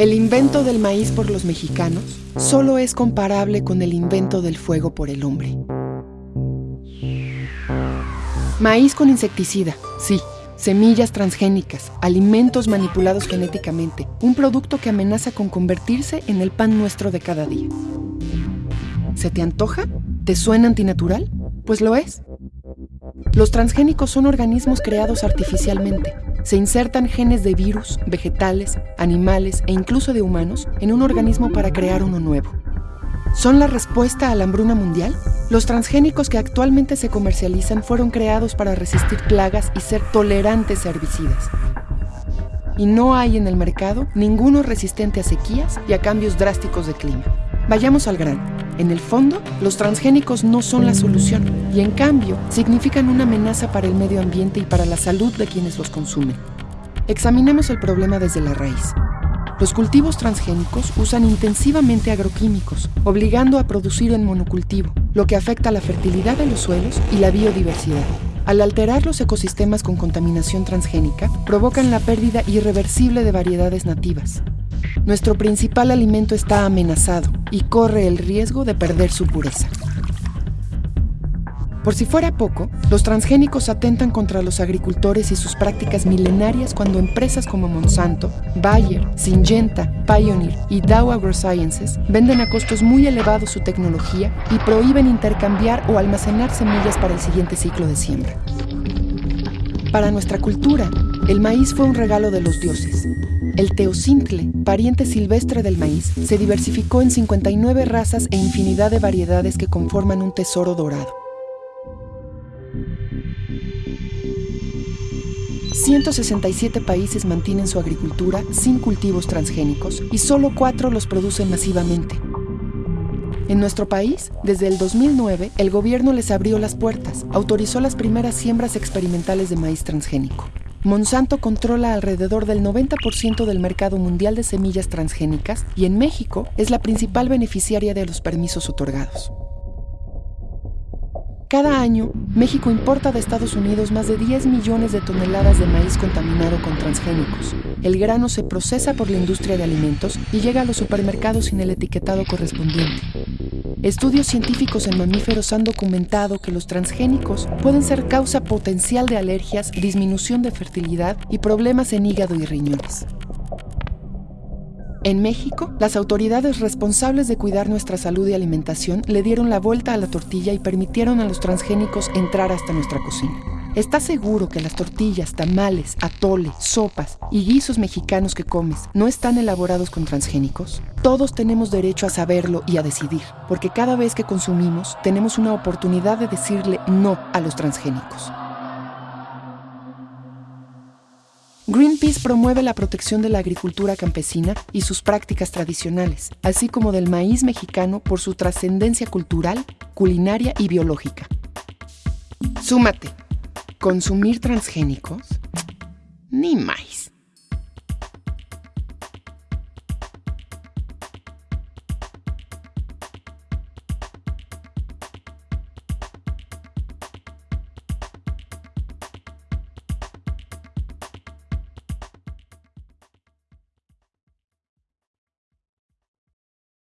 El invento del maíz por los mexicanos solo es comparable con el invento del fuego por el hombre. Maíz con insecticida, sí. Semillas transgénicas, alimentos manipulados genéticamente, un producto que amenaza con convertirse en el pan nuestro de cada día. ¿Se te antoja? ¿Te suena antinatural? Pues lo es. Los transgénicos son organismos creados artificialmente. Se insertan genes de virus, vegetales, animales e incluso de humanos en un organismo para crear uno nuevo. ¿Son la respuesta a la hambruna mundial? Los transgénicos que actualmente se comercializan fueron creados para resistir plagas y ser tolerantes a herbicidas. Y no hay en el mercado ninguno resistente a sequías y a cambios drásticos de clima. Vayamos al grano. En el fondo, los transgénicos no son la solución y en cambio significan una amenaza para el medio ambiente y para la salud de quienes los consumen. Examinemos el problema desde la raíz. Los cultivos transgénicos usan intensivamente agroquímicos, obligando a producir en monocultivo, lo que afecta la fertilidad de los suelos y la biodiversidad. Al alterar los ecosistemas con contaminación transgénica, provocan la pérdida irreversible de variedades nativas. Nuestro principal alimento está amenazado y corre el riesgo de perder su pureza. Por si fuera poco, los transgénicos atentan contra los agricultores y sus prácticas milenarias cuando empresas como Monsanto, Bayer, Syngenta, Pioneer y Dow AgroSciences venden a costos muy elevados su tecnología y prohíben intercambiar o almacenar semillas para el siguiente ciclo de siembra. Para nuestra cultura, el maíz fue un regalo de los dioses. El teocintle, pariente silvestre del maíz, se diversificó en 59 razas e infinidad de variedades que conforman un tesoro dorado. 167 países mantienen su agricultura sin cultivos transgénicos y solo cuatro los producen masivamente. En nuestro país, desde el 2009, el gobierno les abrió las puertas, autorizó las primeras siembras experimentales de maíz transgénico. Monsanto controla alrededor del 90% del mercado mundial de semillas transgénicas y en México es la principal beneficiaria de los permisos otorgados. Cada año, México importa de Estados Unidos más de 10 millones de toneladas de maíz contaminado con transgénicos. El grano se procesa por la industria de alimentos y llega a los supermercados sin el etiquetado correspondiente. Estudios científicos en mamíferos han documentado que los transgénicos pueden ser causa potencial de alergias, disminución de fertilidad y problemas en hígado y riñones. En México, las autoridades responsables de cuidar nuestra salud y alimentación le dieron la vuelta a la tortilla y permitieron a los transgénicos entrar hasta nuestra cocina. ¿Estás seguro que las tortillas, tamales, atole, sopas y guisos mexicanos que comes no están elaborados con transgénicos? Todos tenemos derecho a saberlo y a decidir, porque cada vez que consumimos tenemos una oportunidad de decirle no a los transgénicos. Greenpeace promueve la protección de la agricultura campesina y sus prácticas tradicionales, así como del maíz mexicano por su trascendencia cultural, culinaria y biológica. Súmate. ¿Consumir transgénicos? Ni más.